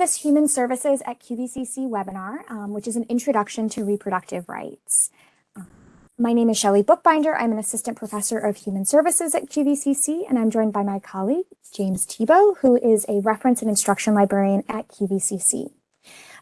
this Human Services at QVCC webinar, um, which is an introduction to reproductive rights. Uh, my name is Shelley Bookbinder. I'm an assistant professor of human services at QVCC, and I'm joined by my colleague, James Tebow, who is a reference and instruction librarian at QVCC.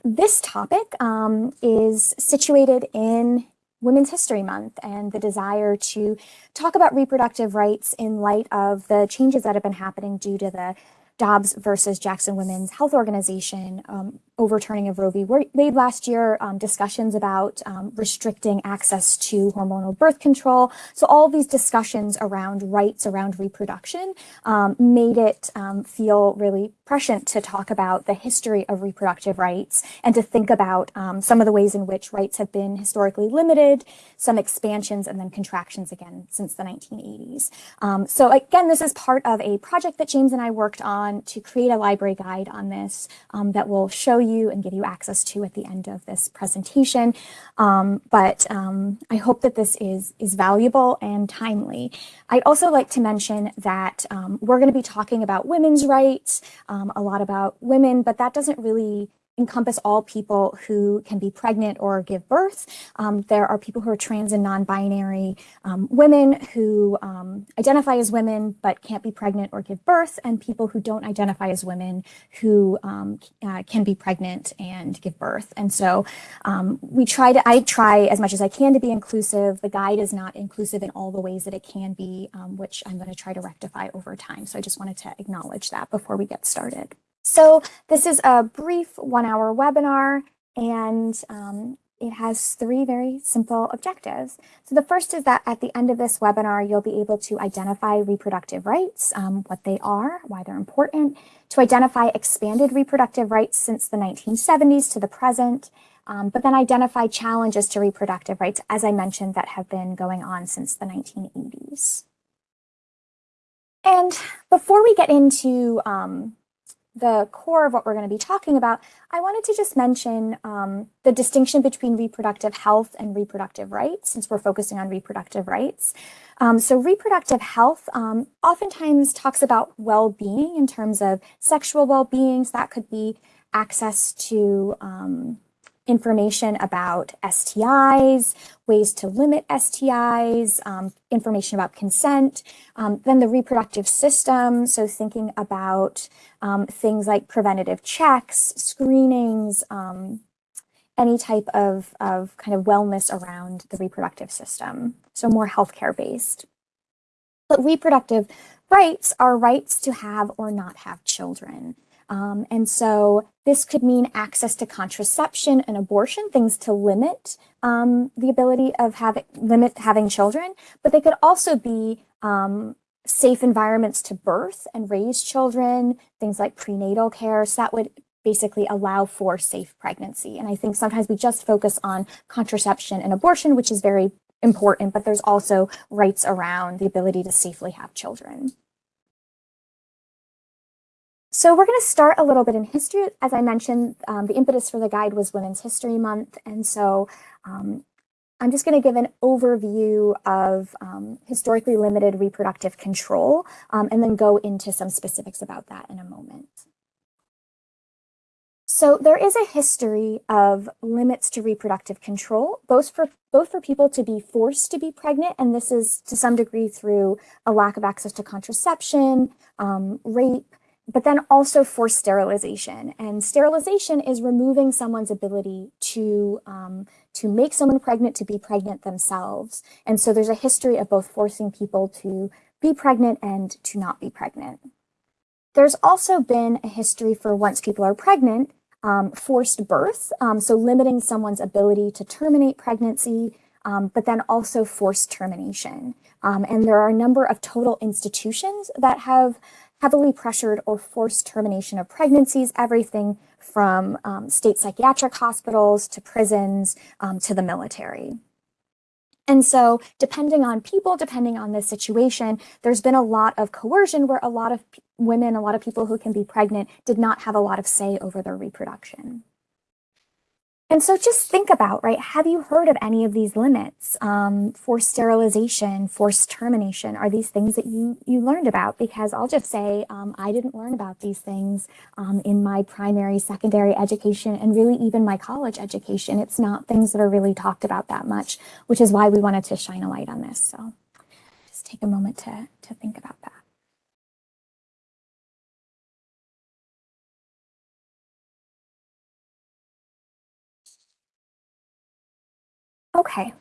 This topic um, is situated in Women's History Month and the desire to talk about reproductive rights in light of the changes that have been happening due to the Dobbs versus Jackson Women's Health Organization um, overturning of Roe v. Wade last year, um, discussions about um, restricting access to hormonal birth control. So all these discussions around rights around reproduction um, made it um, feel really prescient to talk about the history of reproductive rights and to think about um, some of the ways in which rights have been historically limited, some expansions and then contractions again since the 1980s. so again, this is part of a project that James and I worked on to create a library guide on this that will show you you and give you access to at the end of this presentation. Um, but um, I hope that this is, is valuable and timely. I'd also like to mention that um, we're going to be talking about women's rights, um, a lot about women, but that doesn't really encompass all people who can be pregnant or give birth. Um, there are people who are trans and non-binary um, women who um, identify as women but can't be pregnant or give birth, and people who don't identify as women who um, uh, can be pregnant and give birth. And so um, we try to, I try as much as I can to be inclusive. The guide is not inclusive in all the ways that it can be, um, which I'm going to try to rectify over time. So I just wanted to acknowledge that before we get started. So this is a brief one hour webinar and um, it has three very simple objectives. So the first is that at the end of this webinar, you'll be able to identify reproductive rights, um, what they are, why they're important, to identify expanded reproductive rights since the 1970s to the present, um, but then identify challenges to reproductive rights, as I mentioned, that have been going on since the 1980s. And before we get into um, the core of what we're going to be talking about, I wanted to just mention um, the distinction between reproductive health and reproductive rights, since we're focusing on reproductive rights. Um, so reproductive health um, oftentimes talks about well-being in terms of sexual well-being. So that could be access to um, information about STIs, ways to limit STIs, um, information about consent, um, then the reproductive system, so thinking about um, things like preventative checks, screenings, um, any type of, of kind of wellness around the reproductive system, so more healthcare based. But reproductive rights are rights to have or not have children. Um, and so this could mean access to contraception and abortion, things to limit um, the ability of having limit having children, but they could also be um, safe environments to birth and raise children, things like prenatal care. So that would basically allow for safe pregnancy. And I think sometimes we just focus on contraception and abortion, which is very important, but there's also rights around the ability to safely have children. So we're going to start a little bit in history. As I mentioned, um, the impetus for the guide was Women's History Month. And so um, I'm just going to give an overview of um, historically limited reproductive control um, and then go into some specifics about that in a moment. So there is a history of limits to reproductive control, both for both for people to be forced to be pregnant, and this is to some degree through a lack of access to contraception, um, rape, but then also forced sterilization. And sterilization is removing someone's ability to, um, to make someone pregnant, to be pregnant themselves. And so there's a history of both forcing people to be pregnant and to not be pregnant. There's also been a history for once people are pregnant, um, forced birth, um, so limiting someone's ability to terminate pregnancy, um, but then also forced termination. Um, and there are a number of total institutions that have heavily pressured or forced termination of pregnancies, everything from um, state psychiatric hospitals to prisons um, to the military. And so depending on people, depending on the situation, there's been a lot of coercion where a lot of women, a lot of people who can be pregnant did not have a lot of say over their reproduction. And so just think about, right, have you heard of any of these limits? Um, forced sterilization, forced termination, are these things that you, you learned about? Because I'll just say, um, I didn't learn about these things um, in my primary, secondary education, and really even my college education. It's not things that are really talked about that much, which is why we wanted to shine a light on this. So just take a moment to, to think about that. Okay.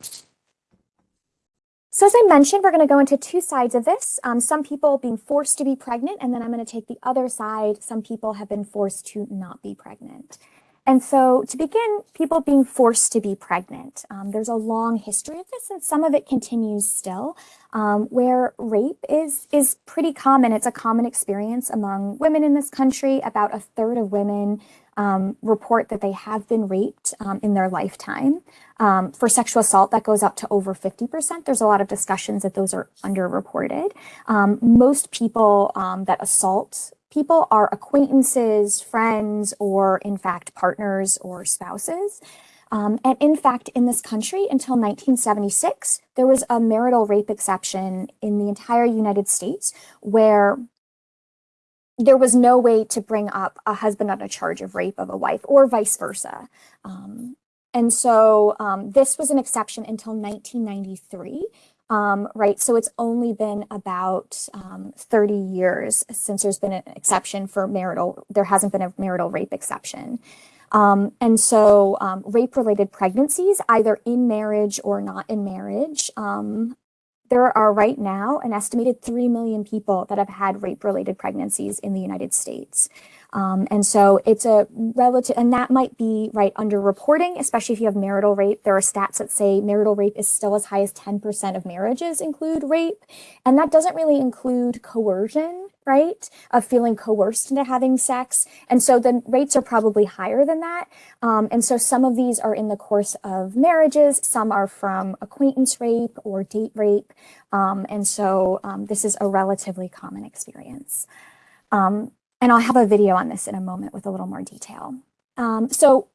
So as I mentioned, we're going to go into two sides of this. Um, some people being forced to be pregnant, and then I'm going to take the other side. Some people have been forced to not be pregnant. And so to begin, people being forced to be pregnant. Um, there's a long history of this, and some of it continues still, um, where rape is, is pretty common. It's a common experience among women in this country. About a third of women um, report that they have been raped um, in their lifetime. Um, for sexual assault, that goes up to over 50%. There's a lot of discussions that those are underreported. Um, most people um, that assault people are acquaintances, friends, or in fact, partners or spouses. Um, and in fact, in this country, until 1976, there was a marital rape exception in the entire United States where there was no way to bring up a husband on a charge of rape of a wife or vice versa. Um, and so um, this was an exception until 1993, um, right? So it's only been about um, 30 years since there's been an exception for marital, there hasn't been a marital rape exception. Um, and so um, rape-related pregnancies, either in marriage or not in marriage, there are right now an estimated 3 million people that have had rape-related pregnancies in the United States. Um, and so it's a relative, and that might be right under reporting, especially if you have marital rape. There are stats that say marital rape is still as high as 10% of marriages include rape. And that doesn't really include coercion, right? Of feeling coerced into having sex. And so the rates are probably higher than that. Um, and so some of these are in the course of marriages. Some are from acquaintance rape or date rape. Um, and so um, this is a relatively common experience. Um, and I'll have a video on this in a moment with a little more detail. Um, so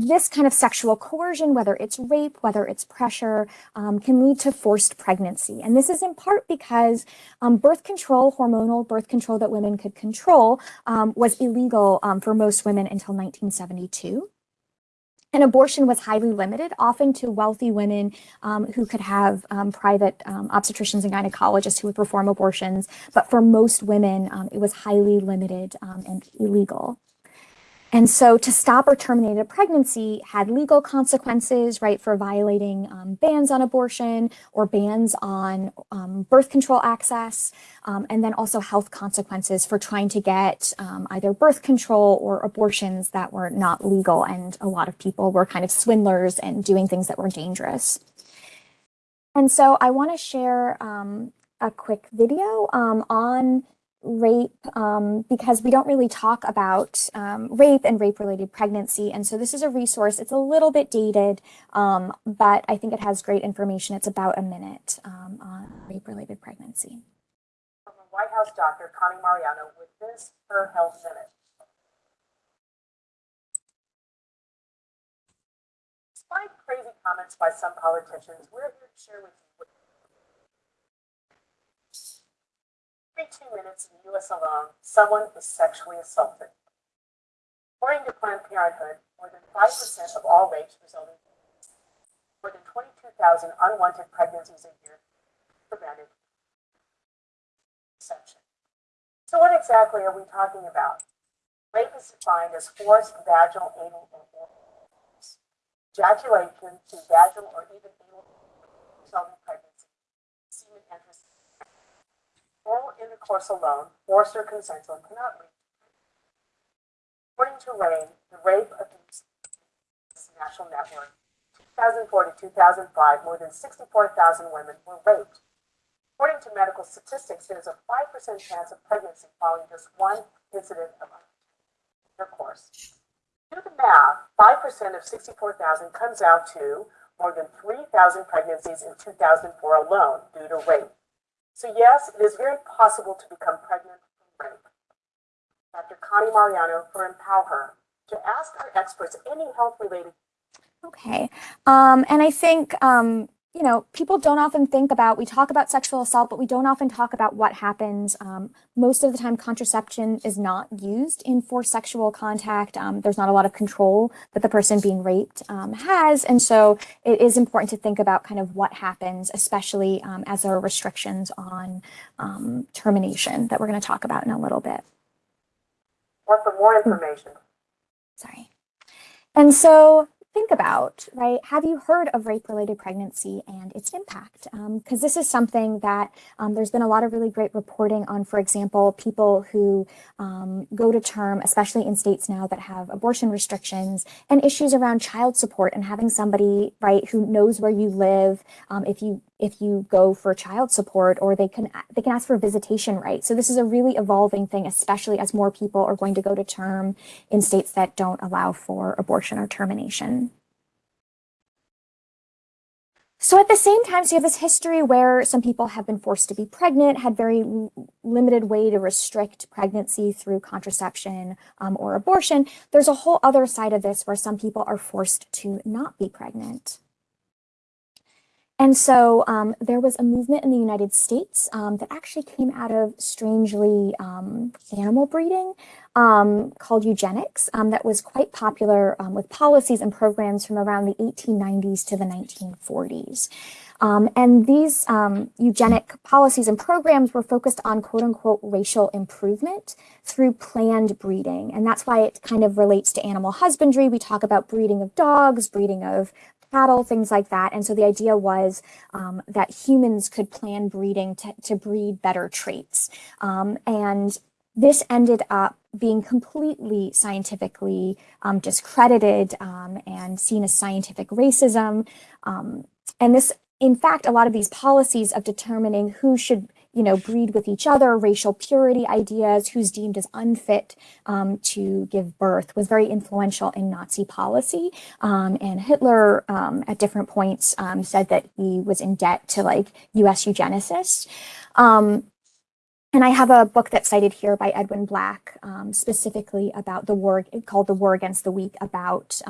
this kind of sexual coercion, whether it's rape, whether it's pressure, um, can lead to forced pregnancy. And this is in part because um, birth control, hormonal birth control that women could control, um, was illegal um, for most women until 1972. And abortion was highly limited, often to wealthy women um, who could have um, private um, obstetricians and gynecologists who would perform abortions. But for most women, um, it was highly limited um, and illegal. And so to stop or terminate a pregnancy had legal consequences, right, for violating um, bans on abortion or bans on um, birth control access, um, and then also health consequences for trying to get um, either birth control or abortions that were not legal. And a lot of people were kind of swindlers and doing things that were dangerous. And so I want to share um, a quick video um, on rape um, because we don't really talk about um, rape and rape-related pregnancy. And so this is a resource. It's a little bit dated, um, but I think it has great information. It's about a minute um, on rape-related pregnancy. From White House doctor Connie Mariano with this Her Health Minute. Despite crazy comments by some politicians, we're here to share with you Every two minutes in the U.S. alone, someone is sexually assaulted. According to Planned Parenthood, more than 5% of all rapes result in more than 22,000 unwanted pregnancies a year prevented. So what exactly are we talking about? Rape is defined as forced vaginal, anal, or oral ejaculation to vaginal or even anal resulting pregnancy, semen enters Oral intercourse alone, forced or consensual, cannot lead. According to RAINN, the Rape Abuse National Network, 2004 to 2005, more than 64,000 women were raped. According to medical statistics, there is a 5% chance of pregnancy following just one incident of intercourse. Do the math, 5% of 64,000 comes out to more than 3,000 pregnancies in 2004 alone due to rape. So yes, it is very possible to become pregnant from rape. Dr. Connie Mariano for Empower Her to ask our experts any health-related Okay. Um, and I think, um, you know, people don't often think about, we talk about sexual assault, but we don't often talk about what happens. Um, most of the time, contraception is not used in forced sexual contact. Um, there's not a lot of control that the person being raped um, has. And so it is important to think about kind of what happens, especially um, as there are restrictions on um, termination that we're going to talk about in a little bit. Or for more information. Sorry. And so think about, right? Have you heard of rape related pregnancy and its impact? Because um, this is something that um, there's been a lot of really great reporting on, for example, people who um, go to term, especially in states now that have abortion restrictions and issues around child support and having somebody, right, who knows where you live. Um, if you if you go for child support or they can they can ask for visitation rights. So this is a really evolving thing, especially as more people are going to go to term in states that don't allow for abortion or termination. So at the same time, so you have this history where some people have been forced to be pregnant, had very limited way to restrict pregnancy through contraception um, or abortion. There's a whole other side of this where some people are forced to not be pregnant. And so um, there was a movement in the United States um, that actually came out of strangely um, animal breeding um, called eugenics um, that was quite popular um, with policies and programs from around the 1890s to the 1940s. and these eugenic policies and programs were focused on quote unquote racial improvement through planned breeding. And that's why it kind of relates to animal husbandry. We talk about breeding of dogs, breeding of cattle, things like that. And so the idea was um, that humans could plan breeding to, to breed better traits. Um, and this ended up being completely scientifically um, discredited um, and seen as scientific racism. Um, and this, in fact, a lot of these policies of determining who should you know, breed with each other, racial purity ideas, who's deemed as unfit um, to give birth was very influential in Nazi policy. Um, and Hitler um, at different points um, said that he was in debt to like US eugenicists. Um, and I have a book that's cited here by Edwin Black, um, specifically about the war called The War Against the Weak about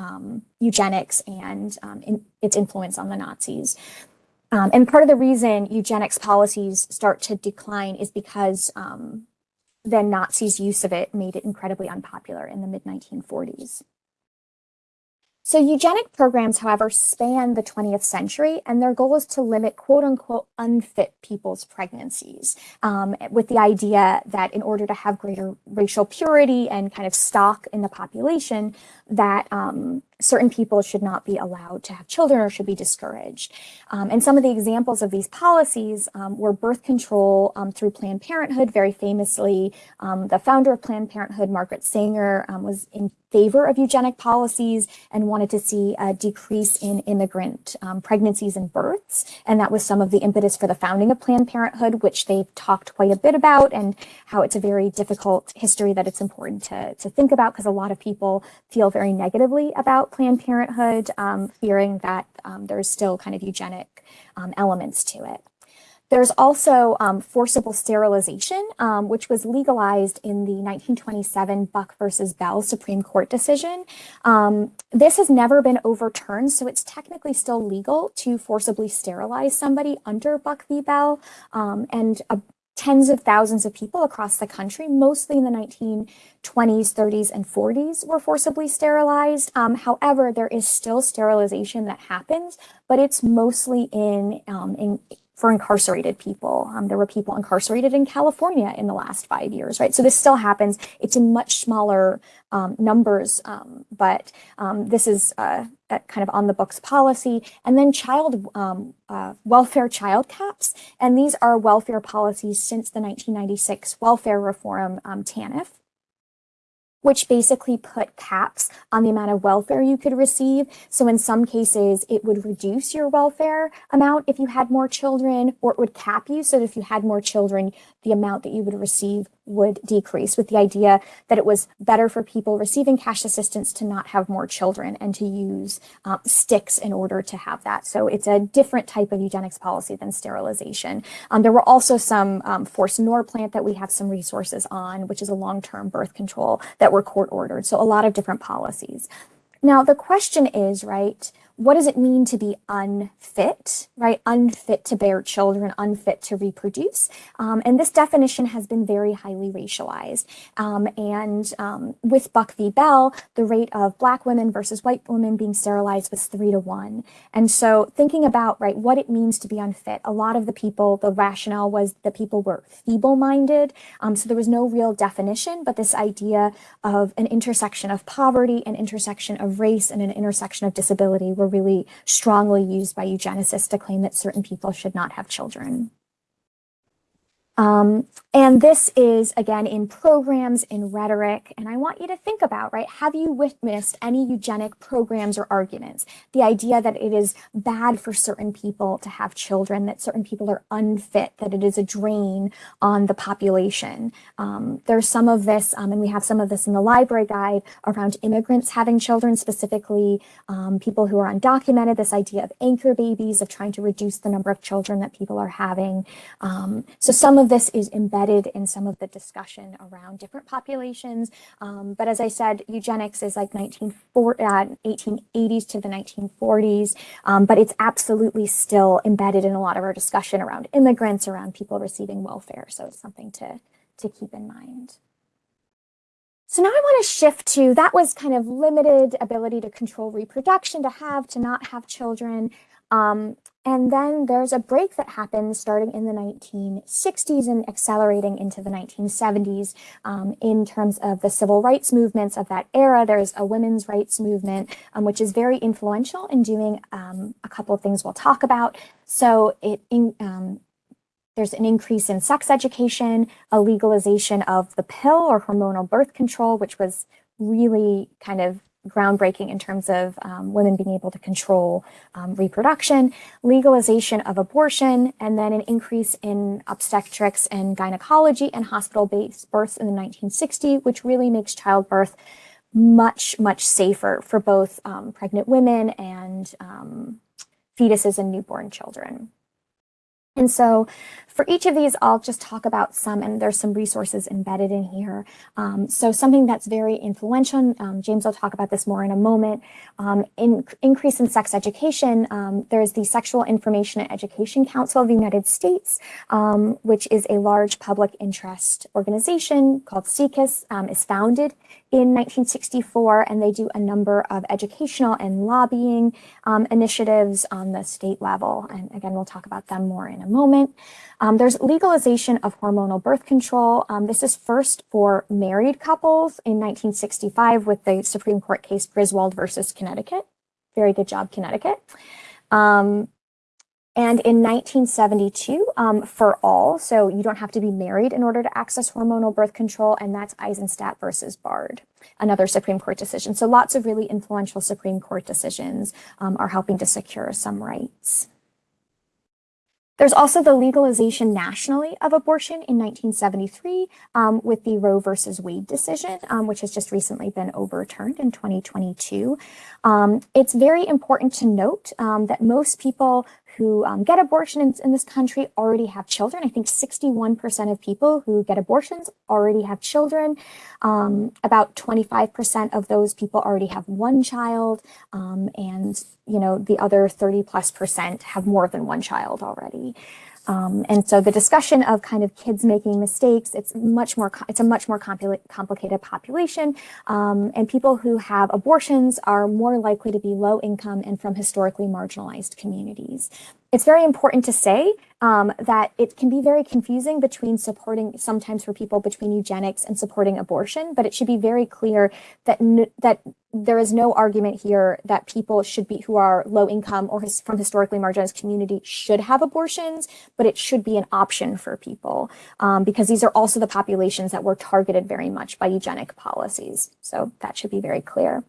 eugenics and in, its influence on the Nazis. Um, and part of the reason eugenics policies start to decline is because um, the Nazis' use of it made it incredibly unpopular in the mid 1940s. So eugenic programs, however, span the 20th century, and their goal is to limit quote unquote unfit people's pregnancies um, with the idea that in order to have greater racial purity and kind of stock in the population, that um, certain people should not be allowed to have children or should be discouraged. Um, and some of the examples of these policies um, were birth control um, through Planned Parenthood. Very famously, um, the founder of Planned Parenthood, Margaret Sanger, um, was in favor of eugenic policies and wanted to see a decrease in immigrant um, pregnancies and births. And that was some of the impetus for the founding of Planned Parenthood, which they've talked quite a bit about and how it's a very difficult history that it's important to, to think about because a lot of people feel very negatively about Planned Parenthood, um, fearing that um, there's still kind of eugenic um, elements to it. There's also um, forcible sterilization, um, which was legalized in the 1927 Buck versus Bell Supreme Court decision. This has never been overturned, so it's technically still legal to forcibly sterilize somebody under Buck v. Bell. And a, tens of thousands of people across the country, mostly in the 1920s, 30s, and 40s, were forcibly sterilized. Um, however, there is still sterilization that happens, but it's mostly in, um, in for incarcerated people. Um, there were people incarcerated in California in the last five years, right? So this still happens. It's in much smaller um, numbers, um, but um, this is uh, kind of on the books policy. And then child um, uh, welfare child caps. And these are welfare policies since the 1996 welfare reform um, TANF which basically put caps on the amount of welfare you could receive. So in some cases, it would reduce your welfare amount if you had more children, or it would cap you so that if you had more children, the amount that you would receive would decrease with the idea that it was better for people receiving cash assistance to not have more children and to use um, sticks in order to have that. So it's a different type of eugenics policy than sterilization. Um, there were also some um, forced Norplant that we have some resources on, which is a long-term birth control that were court ordered. So a lot of different policies. Now, the question is, right, what does it mean to be unfit, right? Unfit to bear children, unfit to reproduce. Um, and this definition has been very highly racialized. Um, and um, with Buck v. Bell, the rate of black women versus white women being sterilized was three to one. And so thinking about, right, what it means to be unfit, a lot of the people, the rationale was that people were feeble-minded. Um, so there was no real definition, but this idea of an intersection of poverty, an intersection of race, and an intersection of disability were were really strongly used by eugenicists to claim that certain people should not have children. Um, and this is, again, in programs, in rhetoric, and I want you to think about, right, have you witnessed any eugenic programs or arguments? The idea that it is bad for certain people to have children, that certain people are unfit, that it is a drain on the population. Um, there's some of this, um, and we have some of this in the library guide, around immigrants having children, specifically um, people who are undocumented, this idea of anchor babies, of trying to reduce the number of children that people are having. Um, so some of of this is embedded in some of the discussion around different populations. Um, but as I said, eugenics is like 1940, uh, 1880s to the 1940s, um, but it's absolutely still embedded in a lot of our discussion around immigrants, around people receiving welfare. So it's something to, to keep in mind. So now I want to shift to, that was kind of limited ability to control reproduction, to have, to not have children. Um, and then there's a break that happens starting in the 1960s and accelerating into the 1970s um, in terms of the civil rights movements of that era. There's a women's rights movement, um, which is very influential in doing um, a couple of things we'll talk about. So it in, um, there's an increase in sex education, a legalization of the pill or hormonal birth control, which was really kind of groundbreaking in terms of um, women being able to control um, reproduction, legalization of abortion, and then an increase in obstetrics and gynecology and hospital-based births in the 1960s, which really makes childbirth much, much safer for both um, pregnant women and um, fetuses and newborn children. And so for each of these, I'll just talk about some, and there's some resources embedded in here. Um, so something that's very influential, um, James will talk about this more in a moment, um, in, increase in sex education. Um, there's the Sexual Information and Education Council of the United States, um, which is a large public interest organization called um, is founded in 1964, and they do a number of educational and lobbying initiatives on the state level. And again, we'll talk about them more in a moment. There's legalization of hormonal birth control. Um, this is first for married couples in 1965 with the Supreme Court case Griswold versus Connecticut. Very good job, Connecticut. Um, and in 1972, um, for all, so you don't have to be married in order to access hormonal birth control, and that's Eisenstadt versus Baird, another Supreme Court decision. So lots of really influential Supreme Court decisions um, are helping to secure some rights. There's also the legalization nationally of abortion in 1973 um, with the Roe versus Wade decision, um, which has just recently been overturned in 2022. Um, it's very important to note um, that most people who um, get abortions in, this country already have children. I think 61% of people who get abortions already have children. Um, about 25% of those people already have one child. Um, and, you know, the other 30 plus percent have more than one child already. Um, and so the discussion of kind of kids making mistakes, it's much more, it's a much more compli complicated population. Um, and people who have abortions are more likely to be low income and from historically marginalized communities. It's very important to say um, that it can be very confusing between supporting, sometimes for people between eugenics and supporting abortion, but it should be very clear that that there is no argument here that people should be who are low income or his, from historically marginalized community should have abortions, but it should be an option for people um, because these are also the populations that were targeted very much by eugenic policies. So that should be very clear.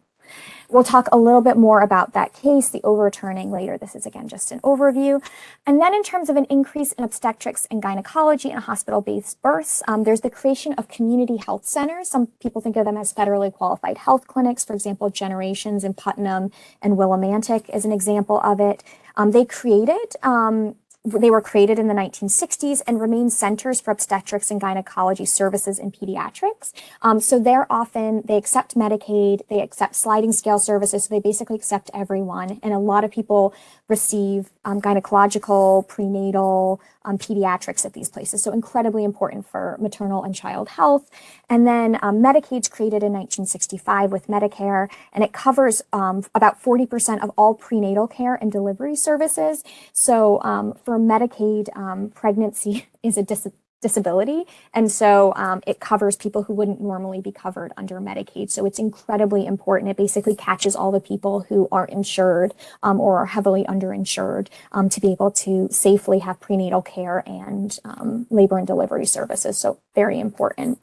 We'll talk a little bit more about that case, the overturning later. This is again just an overview. And then in terms of an increase in obstetrics and gynecology and hospital-based births, um, there's the creation of community health centers. Some people think of them as federally qualified health clinics. For example, Generations in Putnam and Willimantic is an example of it. Um, they created um, they were created in the 1960s and remain centers for obstetrics and gynecology services in pediatrics. Um, so they're often, they accept Medicaid, they accept sliding scale services, so they basically accept everyone. And a lot of people receive um, gynecological, prenatal, um, pediatrics at these places. So incredibly important for maternal and child health. And then um, Medicaid's created in 1965 with Medicare, and it covers um, about 40% of all prenatal care and delivery services. So um, for Medicaid, um, pregnancy is a dis disability. And so um, it covers people who wouldn't normally be covered under Medicaid. So it's incredibly important. It basically catches all the people who are insured um, or are heavily underinsured um, to be able to safely have prenatal care and um, labor and delivery services. So very important.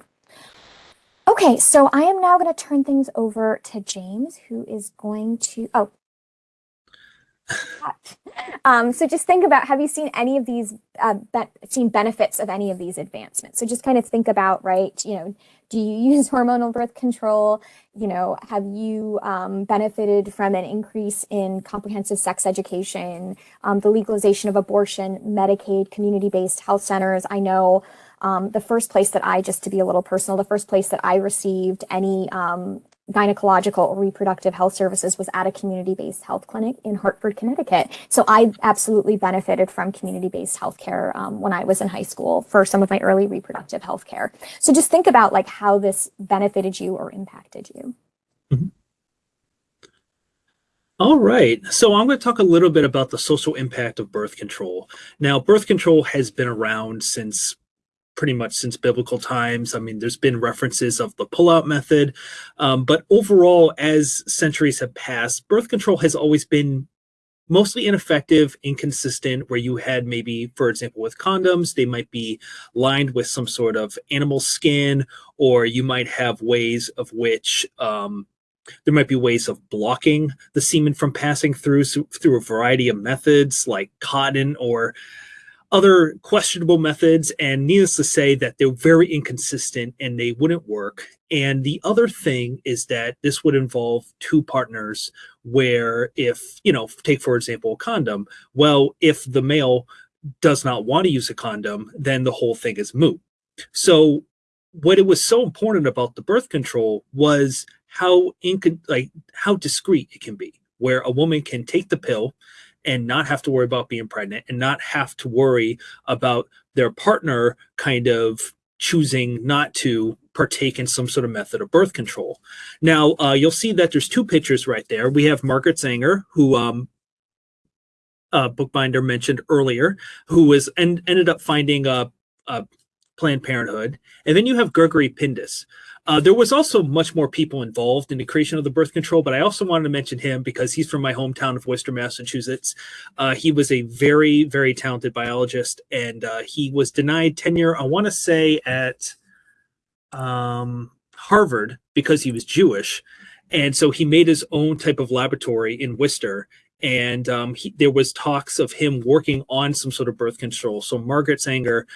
Okay, so I am now going to turn things over to James, who is going to, oh, um, so just think about, have you seen any of these, uh, be seen benefits of any of these advancements? So just kind of think about, right, you know, do you use hormonal birth control? You know, have you um, benefited from an increase in comprehensive sex education, um, the legalization of abortion, Medicaid, community-based health centers? I know um, the first place that I, just to be a little personal, the first place that I received any um, gynecological or reproductive health services was at a community-based health clinic in Hartford, Connecticut. So I absolutely benefited from community-based healthcare um, when I was in high school for some of my early reproductive health care. So just think about like how this benefited you or impacted you. Mm -hmm. All right, so I'm going to talk a little bit about the social impact of birth control. Now, birth control has been around since pretty much since biblical times. I mean, there's been references of the pullout method, um, but overall, as centuries have passed, birth control has always been mostly ineffective, inconsistent, where you had maybe, for example, with condoms, they might be lined with some sort of animal skin, or you might have ways of which um, there might be ways of blocking the semen from passing through through a variety of methods like cotton or other questionable methods and needless to say that they're very inconsistent and they wouldn't work. And the other thing is that this would involve two partners where if you know take for example a condom well if the male does not want to use a condom then the whole thing is moot. So what it was so important about the birth control was how inc- like how discreet it can be where a woman can take the pill and not have to worry about being pregnant and not have to worry about their partner kind of choosing not to partake in some sort of method of birth control. Now, uh, you'll see that there's two pictures right there. We have Margaret Sanger, who um, uh, Bookbinder mentioned earlier, who was and ended up finding a, a Planned Parenthood. And then you have Gregory Pincus, uh, there was also much more people involved in the creation of the birth control, but I also wanted to mention him because he's from my hometown of Worcester, Massachusetts. Uh, he was a very, very talented biologist, and uh, he was denied tenure, I want to say, at um, Harvard because he was Jewish. And so he made his own type of laboratory in Worcester and um, he, there was talks of him working on some sort of birth control. So Margaret Sanger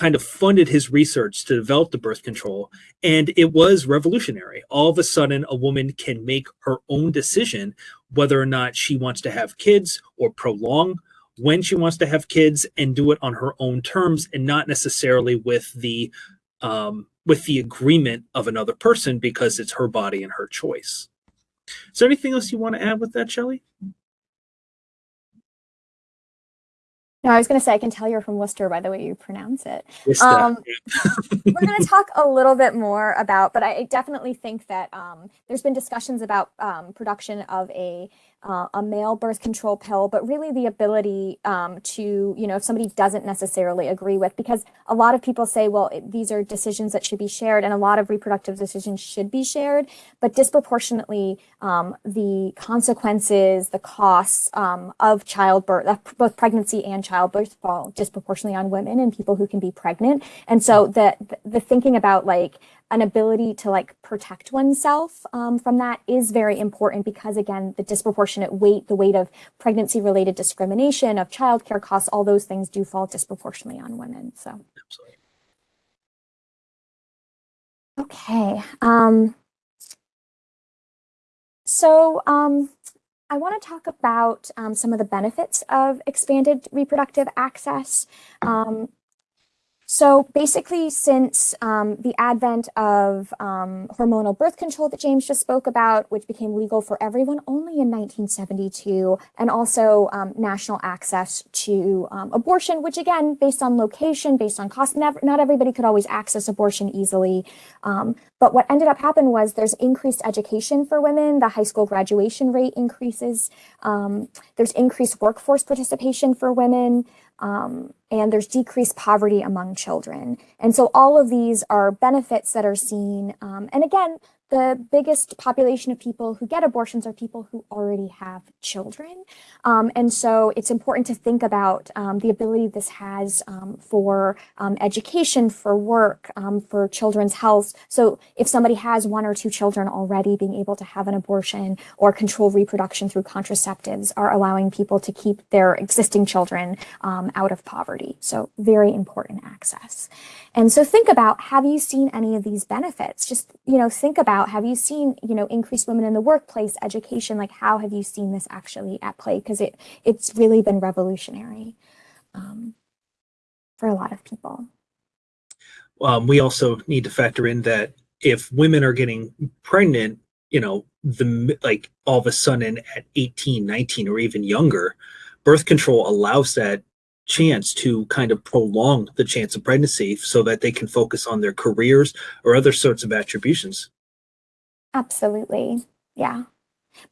kind of funded his research to develop the birth control. And it was revolutionary. All of a sudden, a woman can make her own decision whether or not she wants to have kids or prolong when she wants to have kids and do it on her own terms and not necessarily with the um, with the agreement of another person because it's her body and her choice. Is there anything else you want to add with that, Shelley? No, I was going to say, I can tell you're from Worcester by the way you pronounce it. Um, we're going to talk a little bit more about, but I definitely think that um, there's been discussions about um, production of a uh, a male birth control pill, but really the ability um, to, you know, if somebody doesn't necessarily agree with, because a lot of people say, well, it, these are decisions that should be shared, and a lot of reproductive decisions should be shared, but disproportionately um, the consequences, the costs um, of childbirth, both pregnancy and childbirth fall disproportionately on women and people who can be pregnant. And so the, the thinking about like, an ability to like protect oneself um, from that is very important because again, the disproportionate weight, the weight of pregnancy related discrimination, of childcare costs, all those things do fall disproportionately on women. So. Absolutely. Okay. Um, so um, I want to talk about um, some of the benefits of expanded reproductive access. Um, so basically, since um, the advent of um, hormonal birth control that James just spoke about, which became legal for everyone only in 1972, and also um, national access to um, abortion, which again, based on location, based on cost, never, not everybody could always access abortion easily. But what ended up happening was there's increased education for women. The high school graduation rate increases. Um, there's increased workforce participation for women. Um, and there's decreased poverty among children. And so all of these are benefits that are seen. Um, and again, the biggest population of people who get abortions are people who already have children. Um, and so it's important to think about um, the ability this has um, for um, education, for work, um, for children's health. So if somebody has one or two children already, being able to have an abortion or control reproduction through contraceptives are allowing people to keep their existing children um, out of poverty. So very important access. And so think about, have you seen any of these benefits? Just, you know, think about, have you seen, you know, increased women in the workplace, education, like how have you seen this actually at play? Because it, it's really been revolutionary um, for a lot of people. Um, we also need to factor in that if women are getting pregnant, you know, the like all of a sudden at 18, 19, or even younger, birth control allows that chance to kind of prolong the chance of pregnancy so that they can focus on their careers or other sorts of attributions. Absolutely. Yeah.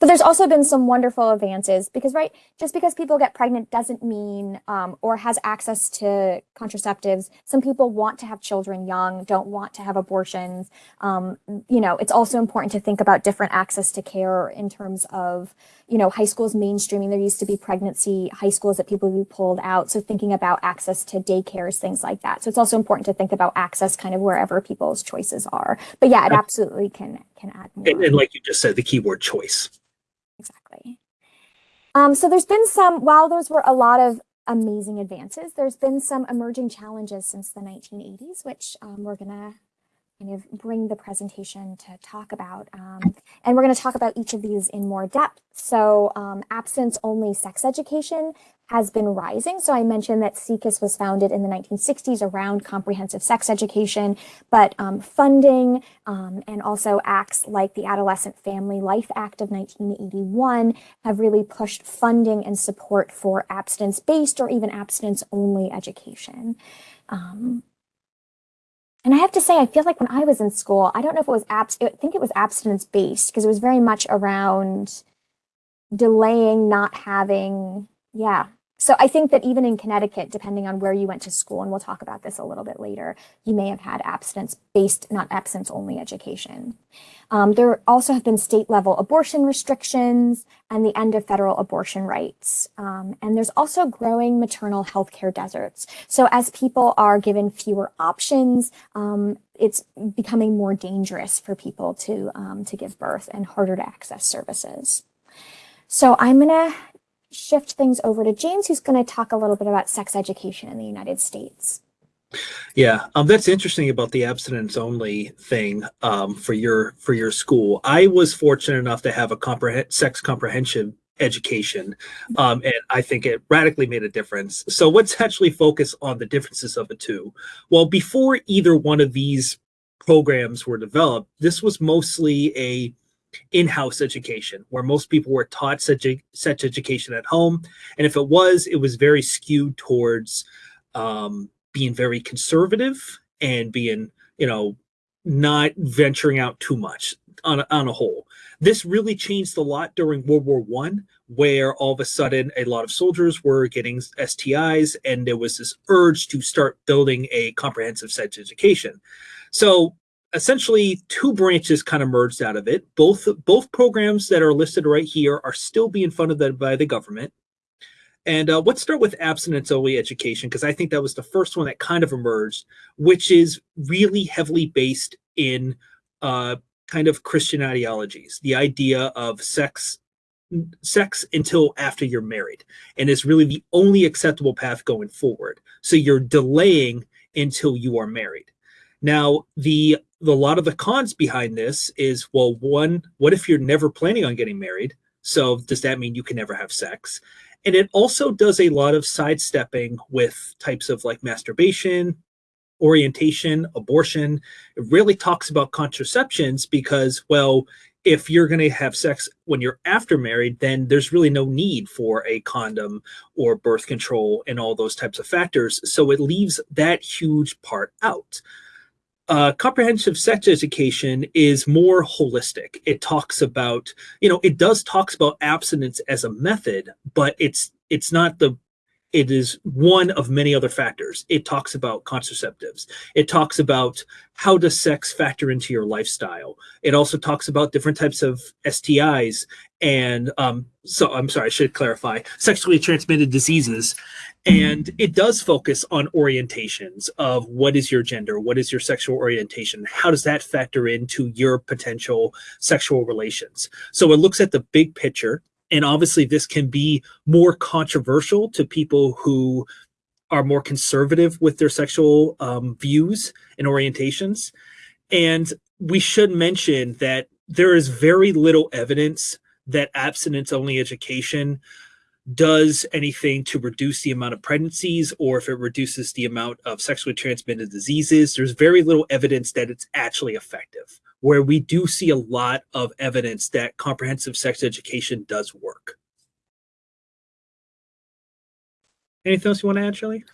But there's also been some wonderful advances because, right, just because people get pregnant doesn't mean um, or has access to contraceptives. Some people want to have children young, don't want to have abortions. Um, you know, it's also important to think about different access to care in terms of, you know, high schools mainstreaming. There used to be pregnancy high schools that people who pulled out. So thinking about access to daycares, things like that. So it's also important to think about access kind of wherever people's choices are. But yeah, it absolutely can can add more. And, and like you just said, the keyword choice. Exactly. Um, so there's been some, while those were a lot of amazing advances, there's been some emerging challenges since the 1980s, which um, we're going to kind of bring the presentation to talk about. Um, and we're going to talk about each of these in more depth. So um, abstinence-only sex education has been rising. So I mentioned that SIECUS was founded in the 1960s around comprehensive sex education, but um, funding um, and also acts like the Adolescent Family Life Act of 1981 have really pushed funding and support for abstinence-based or even abstinence-only education. Um, and I have to say, I feel like when I was in school, I don't know if it was abs, I think it was abstinence based because it was very much around delaying not having, yeah, so I think that even in Connecticut, depending on where you went to school, and we'll talk about this a little bit later, you may have had abstinence-based, not abstinence-only education. Um, there also have been state-level abortion restrictions and the end of federal abortion rights. Um, and there's also growing maternal health care deserts. So as people are given fewer options, um, it's becoming more dangerous for people to, um, to give birth and harder to access services. So I'm going to shift things over to James, who's going to talk a little bit about sex education in the United States. Yeah, um, that's interesting about the abstinence only thing um, for your for your school. I was fortunate enough to have a comprehend sex comprehension education, um, and I think it radically made a difference. So let's actually focus on the differences of the two. Well, before either one of these programs were developed, this was mostly a in-house education where most people were taught such, a, such education at home. And if it was it was very skewed towards um, being very conservative and being you know not venturing out too much on a, on a whole. This really changed a lot during world war one where all of a sudden a lot of soldiers were getting stis and there was this urge to start building a comprehensive sex education. So essentially two branches kind of merged out of it. Both both programs that are listed right here are still being funded by the government. And uh, let's start with abstinence only education because I think that was the first one that kind of emerged, which is really heavily based in uh, kind of Christian ideologies. The idea of sex sex until after you're married and is really the only acceptable path going forward. So you're delaying until you are married. Now, the a lot of the cons behind this is well, one, what if you're never planning on getting married? So does that mean you can never have sex? And it also does a lot of sidestepping with types of like masturbation, orientation, abortion. It really talks about contraceptions because, well, if you're going to have sex when you're after married, then there's really no need for a condom or birth control and all those types of factors. So it leaves that huge part out. Uh, comprehensive sex education is more holistic. It talks about, you know, it does talks about abstinence as a method, but it's it's not the it is one of many other factors. It talks about contraceptives. It talks about how does sex factor into your lifestyle. It also talks about different types of STIs and um, so I'm sorry, I should clarify sexually transmitted diseases. And it does focus on orientations of what is your gender, what is your sexual orientation, how does that factor into your potential sexual relations. So it looks at the big picture and obviously this can be more controversial to people who are more conservative with their sexual um, views and orientations. And we should mention that there is very little evidence that abstinence only education does anything to reduce the amount of pregnancies or if it reduces the amount of sexually transmitted diseases. There's very little evidence that it's actually effective where we do see a lot of evidence that comprehensive sex education does work. Anything else you want to add, Shelley?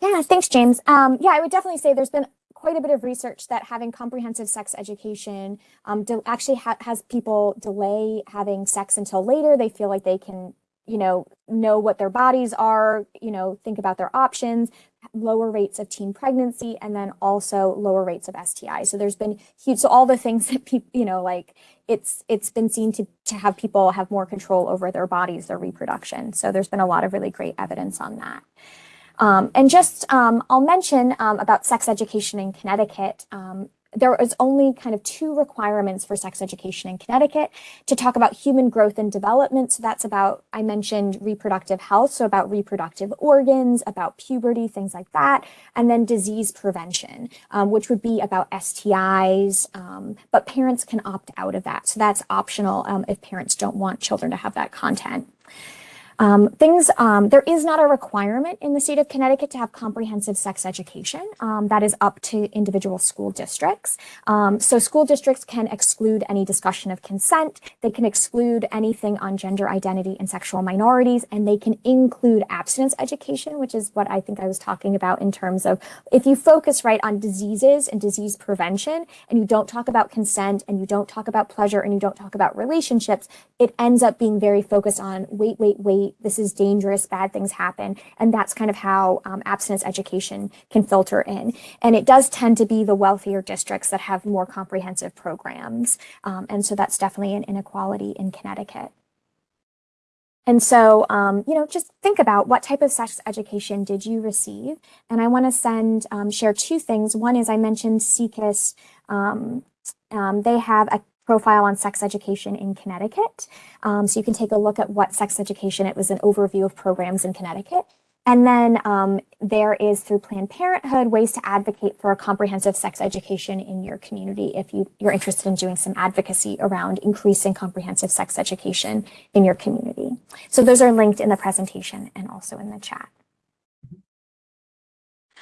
Yeah, thanks, James. Um, yeah, I would definitely say there's been quite a bit of research that having comprehensive sex education um, actually ha has people delay having sex until later. They feel like they can you know, know what their bodies are, you know, think about their options, lower rates of teen pregnancy, and then also lower rates of STI. So there's been huge, so all the things that people, you know, like it's it's been seen to to have people have more control over their bodies, their reproduction. So there's been a lot of really great evidence on that. Um, and just, um, I'll mention um, about sex education in Connecticut. There is only kind of two requirements for sex education in Connecticut to talk about human growth and development. So that's about, I mentioned reproductive health, so about reproductive organs, about puberty, things like that, and then disease prevention, um, which would be about STIs, um, but parents can opt out of that. So that's optional um, if parents don't want children to have that content. Um, things, um, there is not a requirement in the state of Connecticut to have comprehensive sex education. Um, that is up to individual school districts. Um, so school districts can exclude any discussion of consent. They can exclude anything on gender identity and sexual minorities, and they can include abstinence education, which is what I think I was talking about in terms of if you focus right on diseases and disease prevention, and you don't talk about consent, and you don't talk about pleasure, and you don't talk about relationships, it ends up being very focused on wait, wait, wait, this is dangerous, bad things happen. And that's kind of how um, abstinence education can filter in. And it does tend to be the wealthier districts that have more comprehensive programs. Um, and so that's definitely an inequality in Connecticut. And so, um, you know, just think about what type of sex education did you receive? And I want to send, um, share two things. One is I mentioned SIECUS. Um, um, they have a profile on sex education in Connecticut. Um, so you can take a look at what sex education, it was an overview of programs in Connecticut. And then um, there is through Planned Parenthood ways to advocate for a comprehensive sex education in your community if you, you're interested in doing some advocacy around increasing comprehensive sex education in your community. So those are linked in the presentation and also in the chat.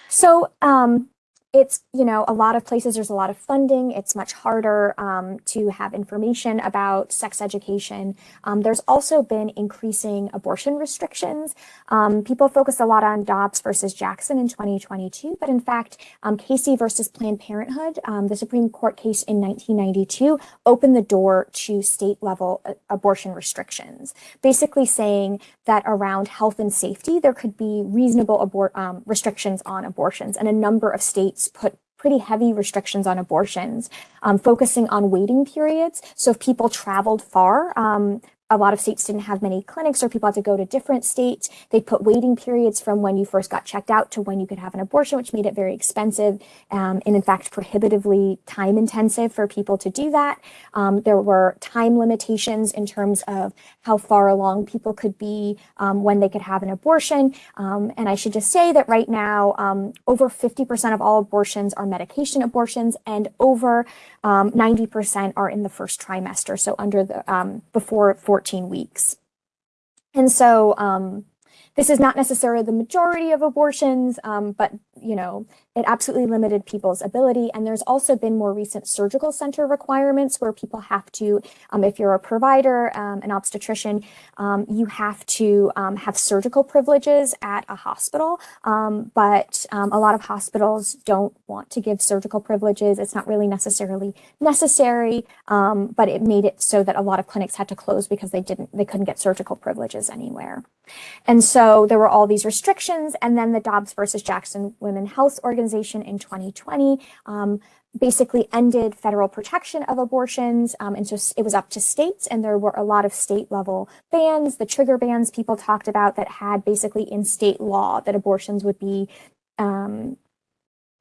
So um, it's, you know, a lot of places there's a lot of funding. It's much harder um, to have information about sex education. Um, there's also been increasing abortion restrictions. Um, people focus a lot on Dobbs versus Jackson in 2022, but in fact, um, Casey versus Planned Parenthood, um, the Supreme Court case in 1992, opened the door to state level uh, abortion restrictions, basically saying that around health and safety, there could be reasonable abort um, restrictions on abortions, and a number of states states put pretty heavy restrictions on abortions, um, focusing on waiting periods. So if people traveled far, um, a lot of states didn't have many clinics or people had to go to different states. They put waiting periods from when you first got checked out to when you could have an abortion, which made it very expensive um, and in fact prohibitively time intensive for people to do that. Um, there were time limitations in terms of how far along people could be um, when they could have an abortion. Um, and I should just say that right now, um, over 50% of all abortions are medication abortions and over 90% um, are in the first trimester. So under the, before 14 14 weeks. And so um, this is not necessarily the majority of abortions, um, but you know, it absolutely limited people's ability. And there's also been more recent surgical center requirements where people have to, um, if you're a provider, um, an obstetrician, um, you have to um, have surgical privileges at a hospital. Um, but a lot of hospitals don't want to give surgical privileges. It's not really necessarily necessary, but it made it so that a lot of clinics had to close because they didn't, they couldn't get surgical privileges anywhere. And so there were all these restrictions. And then the Dobbs versus Jackson Women Health Organization in 2020 um, basically ended federal protection of abortions. Um, and so it was up to states, and there were a lot of state level bans, the trigger bans people talked about that had basically in state law that abortions would be um,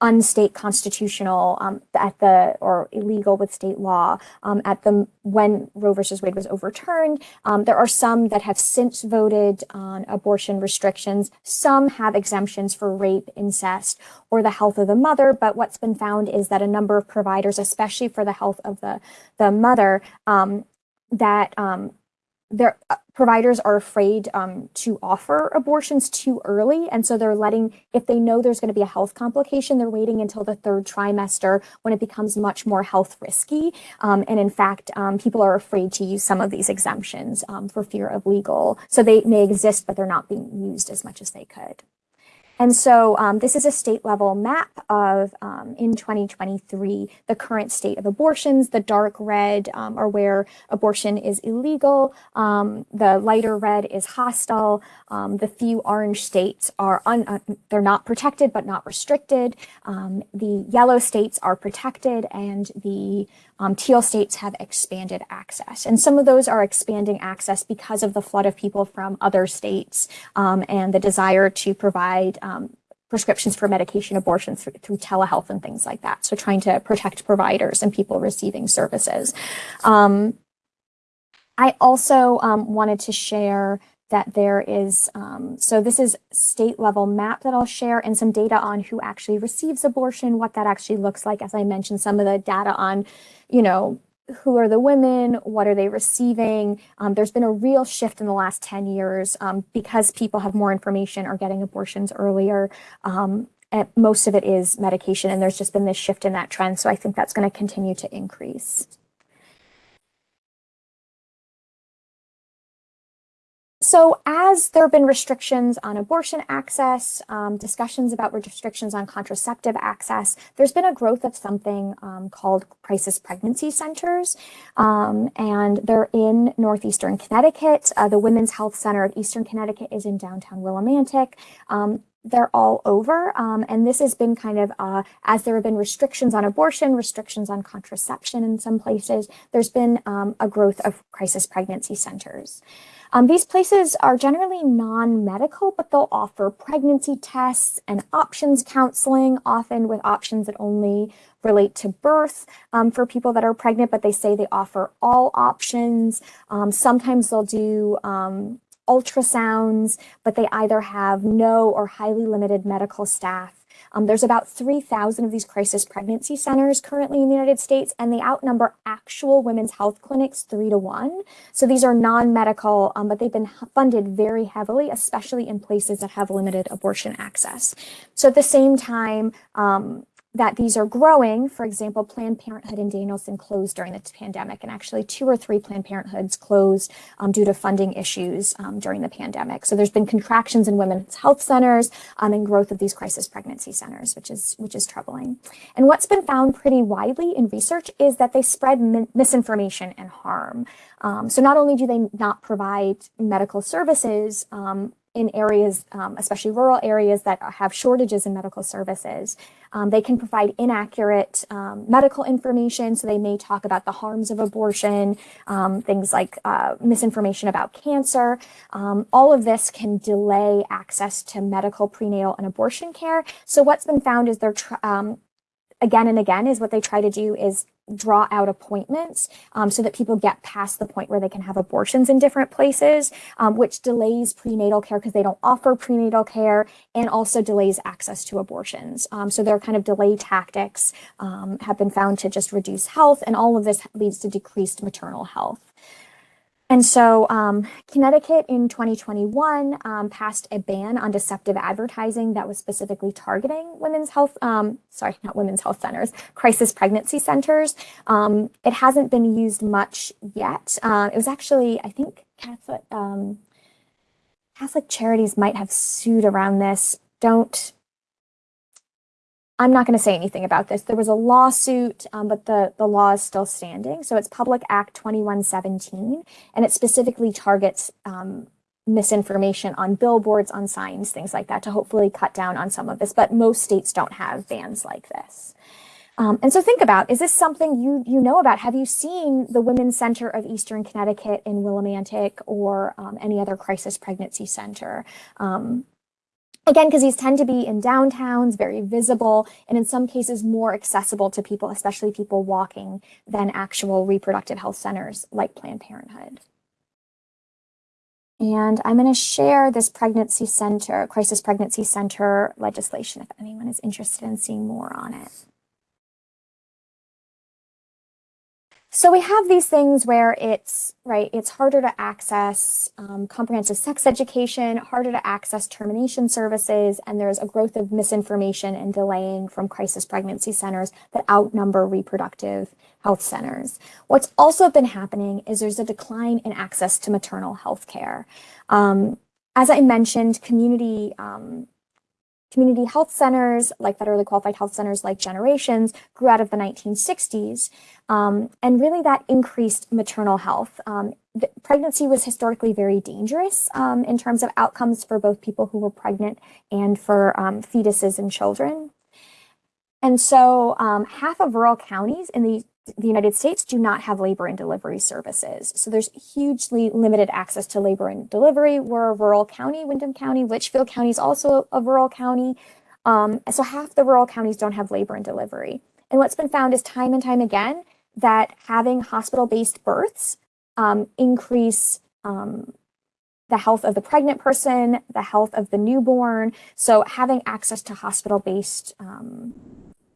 unstate constitutional um, at the or illegal with state law um, at the when Roe versus Wade was overturned. Um, there are some that have since voted on abortion restrictions. Some have exemptions for rape, incest, or the health of the mother. But what's been found is that a number of providers, especially for the health of the the mother, um, that um, their uh, providers are afraid um, to offer abortions too early. And so they're letting, if they know there's going to be a health complication, they're waiting until the third trimester when it becomes much more health risky. Um, and in fact, um, people are afraid to use some of these exemptions um, for fear of legal. So they may exist, but they're not being used as much as they could. And so um, this is a state level map of, um, in 2023, the current state of abortions. The dark red um, are where abortion is illegal. Um, the lighter red is hostile. Um, the few orange states are, uh, they're not protected, but not restricted. Um, the yellow states are protected and the teal states have expanded access. And some of those are expanding access because of the flood of people from other states and the desire to provide um, prescriptions for medication abortions through, through, telehealth and things like that. So trying to protect providers and people receiving services. Um, I also um, wanted to share that there is, um, so this is state level map that I'll share and some data on who actually receives abortion, what that actually looks like. As I mentioned, some of the data on, you know, who are the women, what are they receiving? Um, there's been a real shift in the last 10 years um, because people have more information or getting abortions earlier. Um, most of it is medication and there's just been this shift in that trend. So I think that's gonna continue to increase. So as there have been restrictions on abortion access, um, discussions about restrictions on contraceptive access, there's been a growth of something um, called crisis pregnancy centers. Um, and they're in Northeastern Connecticut. Uh, the Women's Health Center of Eastern Connecticut is in downtown Willimantic um, they're all over. Um, and this has been kind of, uh, as there have been restrictions on abortion, restrictions on contraception in some places, there's been um, a growth of crisis pregnancy centers. Um, these places are generally non-medical, but they'll offer pregnancy tests and options counseling, often with options that only relate to birth um, for people that are pregnant, but they say they offer all options. Um, sometimes they'll do um, ultrasounds, but they either have no or highly limited medical staff um, there's about 3,000 of these crisis pregnancy centers currently in the United States, and they outnumber actual women's health clinics three to one. So these are non-medical, um, but they've been funded very heavily, especially in places that have limited abortion access. So at the same time, um, that these are growing. For example, Planned Parenthood in Danielson closed during the pandemic, and actually two or three Planned Parenthoods closed um, due to funding issues um, during the pandemic. So there's been contractions in women's health centers um, and growth of these crisis pregnancy centers, which is which is troubling. And what's been found pretty widely in research is that they spread misinformation and harm. Um, so not only do they not provide medical services, um, in areas, um, especially rural areas that have shortages in medical services. Um, they can provide inaccurate um, medical information, so they may talk about the harms of abortion, um, things like uh, misinformation about cancer. Um, all of this can delay access to medical prenatal and abortion care. So what's been found is they're um, again and again is what they try to do is draw out appointments um, so that people get past the point where they can have abortions in different places, um, which delays prenatal care because they don't offer prenatal care and also delays access to abortions. Um, so their kind of delay tactics um, have been found to just reduce health and all of this leads to decreased maternal health. And so um, Connecticut in 2021 um, passed a ban on deceptive advertising that was specifically targeting women's health, um, sorry, not women's health centers, crisis pregnancy centers. Um, it hasn't been used much yet. Uh, it was actually, I think, Catholic, um, Catholic charities might have sued around this. Don't I'm not going to say anything about this. There was a lawsuit, um, but the, the law is still standing. So it's Public Act 2117, and it specifically targets um, misinformation on billboards, on signs, things like that, to hopefully cut down on some of this. But most states don't have bans like this. Um, and so think about, is this something you, you know about? Have you seen the Women's Center of Eastern Connecticut in Willimantic or um, any other crisis pregnancy center? Again, because these tend to be in downtowns, very visible, and in some cases more accessible to people, especially people walking, than actual reproductive health centers like Planned Parenthood. And I'm going to share this pregnancy center, crisis pregnancy center legislation if anyone is interested in seeing more on it. So we have these things where it's right, it's harder to access um, comprehensive sex education, harder to access termination services, and there's a growth of misinformation and delaying from crisis pregnancy centers that outnumber reproductive health centers. What's also been happening is there's a decline in access to maternal health care. Um, as I mentioned, community um, Community health centers, like federally qualified health centers like Generations, grew out of the 1960s. Um, and really that increased maternal health. Um, pregnancy was historically very dangerous um, in terms of outcomes for both people who were pregnant and for um, fetuses and children. And so um, half of rural counties in the the United States do not have labor and delivery services. So there's hugely limited access to labor and delivery. We're a rural county, Windham County, Litchfield County is also a rural county. Um, so half the rural counties don't have labor and delivery. And what's been found is time and time again that having hospital-based births um, increase um, the health of the pregnant person, the health of the newborn. So having access to hospital-based um,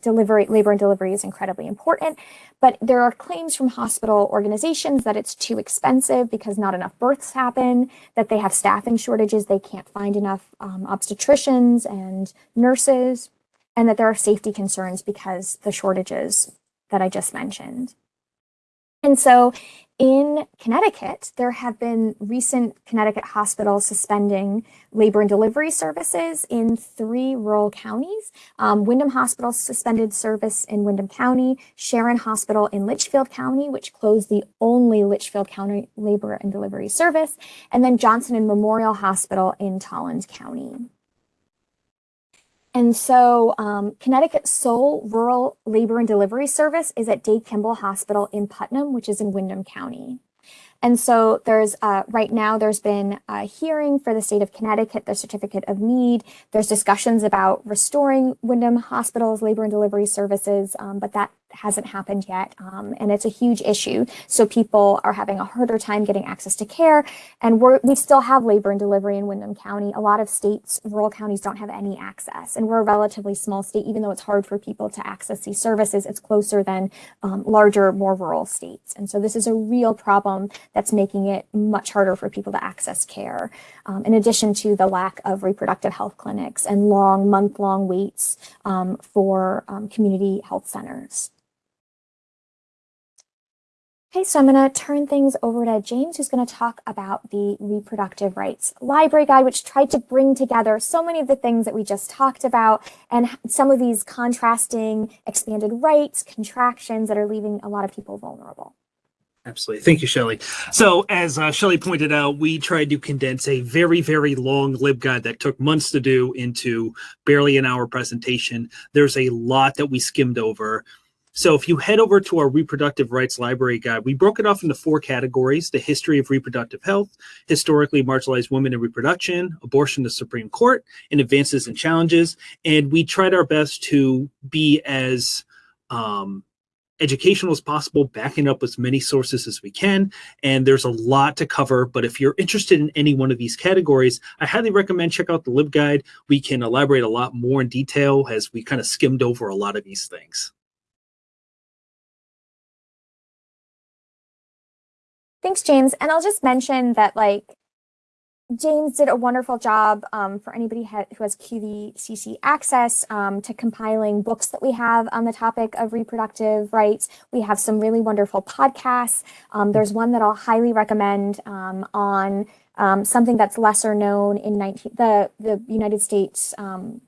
delivery, labor and delivery is incredibly important, but there are claims from hospital organizations that it's too expensive because not enough births happen, that they have staffing shortages, they can't find enough um, obstetricians and nurses, and that there are safety concerns because the shortages that I just mentioned. And so in Connecticut, there have been recent Connecticut hospitals suspending labor and delivery services in three rural counties. Um, Windham Hospital suspended service in Windham County, Sharon Hospital in Litchfield County, which closed the only Litchfield County labor and delivery service, and then Johnson and Memorial Hospital in Tolland County. And so um, Connecticut's sole rural labor and delivery service is at Day Kimball Hospital in Putnam, which is in Windham County. And so there's uh, right now there's been a hearing for the state of Connecticut, the certificate of need. There's discussions about restoring Windham Hospital's labor and delivery services, um, but that hasn't happened yet, um, and it's a huge issue. So people are having a harder time getting access to care, and we still have labor and delivery in Windham County. A lot of states, rural counties don't have any access, and we're a relatively small state, even though it's hard for people to access these services, it's closer than um, larger, more rural states. And so this is a real problem that's making it much harder for people to access care, um, in addition to the lack of reproductive health clinics and long, month-long waits um, for um, community health centers. Okay, so I'm going to turn things over to James, who's going to talk about the Reproductive Rights Library Guide, which tried to bring together so many of the things that we just talked about and some of these contrasting expanded rights, contractions that are leaving a lot of people vulnerable. Absolutely. Thank you, Shelley. So as uh, Shelley pointed out, we tried to condense a very, very long LibGuide that took months to do into barely an hour presentation. There's a lot that we skimmed over. So if you head over to our reproductive rights library guide, we broke it off into four categories, the history of reproductive health, historically marginalized women in reproduction, abortion to Supreme Court, and advances and challenges. And we tried our best to be as um, educational as possible, backing up as many sources as we can. And there's a lot to cover, but if you're interested in any one of these categories, I highly recommend check out the LibGuide. We can elaborate a lot more in detail as we kind of skimmed over a lot of these things. Thanks, James. And I'll just mention that like James did a wonderful job um, for anybody ha- who has QVCC access um, to compiling books that we have on the topic of reproductive rights. We have some really wonderful podcasts. Um, there's one that I'll highly recommend um, on um, something that's lesser known in 19, the, the United States um,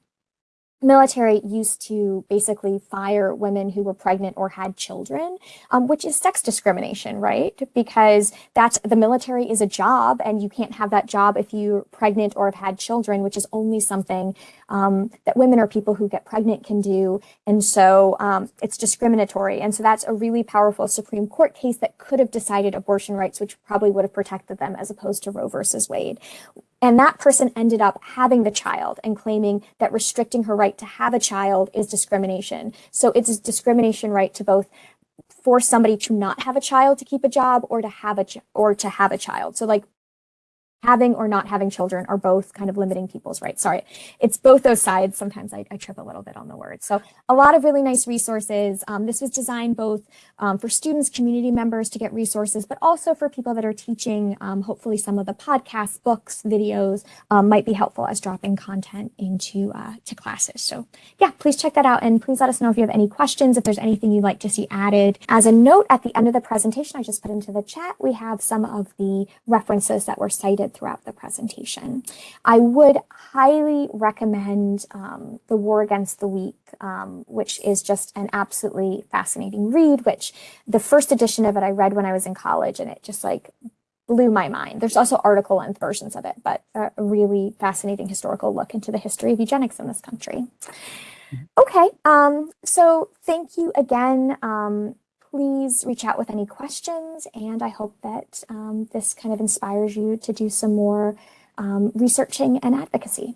military used to basically fire women who were pregnant or had children, um, which is sex discrimination, right? Because that's the military is a job, and you can't have that job if you're pregnant or have had children, which is only something um, that women or people who get pregnant can do. And so um, it's discriminatory. And so that's a really powerful Supreme Court case that could have decided abortion rights, which probably would have protected them as opposed to Roe versus Wade. And that person ended up having the child and claiming that restricting her right to have a child is discrimination. So it's a discrimination right to both force somebody to not have a child to keep a job or to have a or to have a child. So like having or not having children are both kind of limiting people's rights. Sorry, it's both those sides. Sometimes I, I trip a little bit on the words. So a lot of really nice resources. Um, this was designed both um, for students, community members to get resources, but also for people that are teaching. Um, hopefully some of the podcasts, books, videos um, might be helpful as dropping content into uh, to classes. So yeah, please check that out and please let us know if you have any questions, if there's anything you'd like to see added. As a note at the end of the presentation, I just put into the chat, we have some of the references that were cited throughout the presentation. I would highly recommend um, The War Against the Weak, um, which is just an absolutely fascinating read, which the first edition of it I read when I was in college and it just like blew my mind. There's also article length versions of it, but a really fascinating historical look into the history of eugenics in this country. Okay, um, so thank you again. Um, please reach out with any questions, and I hope that um, this kind of inspires you to do some more um, researching and advocacy.